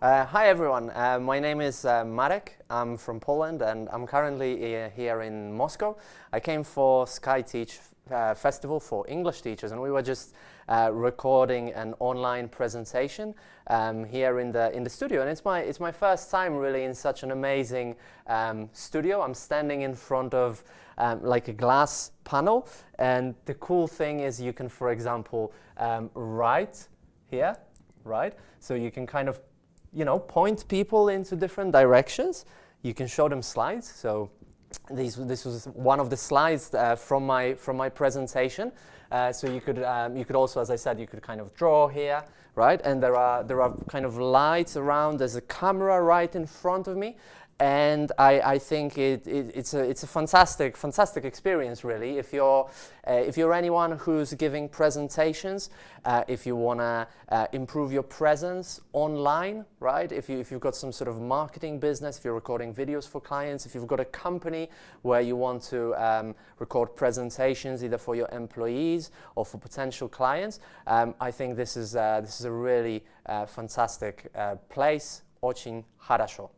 Uh, hi everyone, uh, my name is uh, Marek, I'm from Poland and I'm currently uh, here in Moscow. I came for SkyTeach uh, Festival for English teachers and we were just uh, recording an online presentation um, here in the, in the studio and it's my, it's my first time really in such an amazing um, studio. I'm standing in front of um, like a glass panel and the cool thing is you can for example um, write here, right? So you can kind of you know, point people into different directions. You can show them slides. So these, this was one of the slides uh, from, my, from my presentation. Uh, so you could, um, you could also, as I said, you could kind of draw here, right? And there are, there are kind of lights around. There's a camera right in front of me and I, I think it, it, it's, a, it's a fantastic, fantastic experience really. If you're, uh, if you're anyone who's giving presentations, uh, if you want to uh, improve your presence online, right? If, you, if you've got some sort of marketing business, if you're recording videos for clients, if you've got a company where you want to um, record presentations either for your employees or for potential clients, um, I think this is, uh, this is a really uh, fantastic uh, place, Очень Harasho.